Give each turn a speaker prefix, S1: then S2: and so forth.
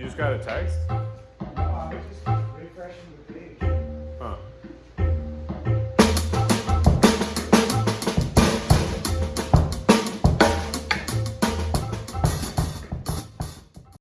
S1: You just got a text?